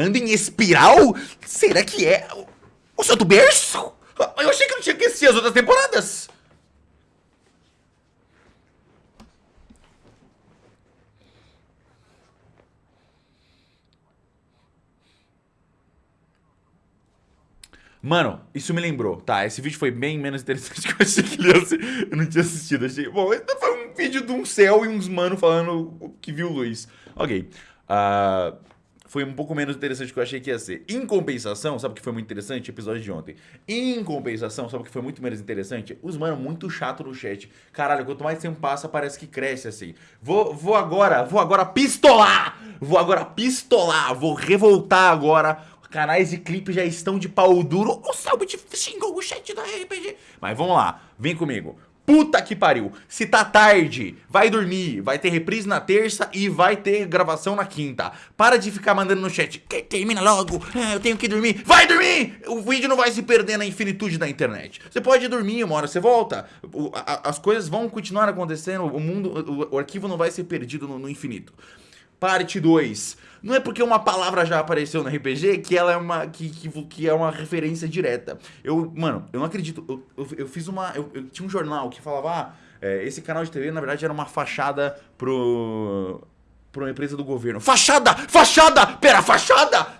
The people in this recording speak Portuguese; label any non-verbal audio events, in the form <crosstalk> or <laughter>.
Anda em espiral? Será que é o, Santo Berço? Eu achei que não tinha que assistir as outras temporadas. Mano, isso me lembrou, tá? Esse vídeo foi bem menos interessante <laughs> que eu achei que ele ia ser. Eu não tinha assistido, achei... Bom, esse foi um vídeo de um céu e uns mano falando que viu luz. Ok. Uh, foi um pouco menos interessante do que eu achei que ia ser. Em compensação, sabe o que foi muito interessante? O episódio de ontem. Em compensação, sabe o que foi muito menos interessante? Os mano muito chato no chat. Caralho, quanto mais tempo passa, parece que cresce assim. Vou, vou agora, vou agora pistolar! Vou agora pistolar, vou revoltar agora canais de clipe já estão de pau duro. O Selbit xingou o chat da RPG. Mas vamos lá, vem comigo. Puta que pariu, se tá tarde, vai dormir, vai ter reprise na terça e vai ter gravação na quinta. Para de ficar mandando no chat, termina logo, é, eu tenho que dormir. Vai dormir! O vídeo não vai se perder na infinitude da internet. Você pode dormir, uma hora você volta, o, a, as coisas vão continuar acontecendo, o mundo, o, o arquivo não vai ser perdido no, no infinito. Parte 2. Não é porque uma palavra já apareceu no RPG que ela é uma, que, que, que é uma referência direta. Eu, mano, eu não acredito. Eu, eu, eu fiz uma. Eu, eu, tinha um jornal que falava. Ah, é, esse canal de TV, na verdade, era uma fachada pro. Pra uma empresa do governo. Fachada! Fachada! Pera, fachada!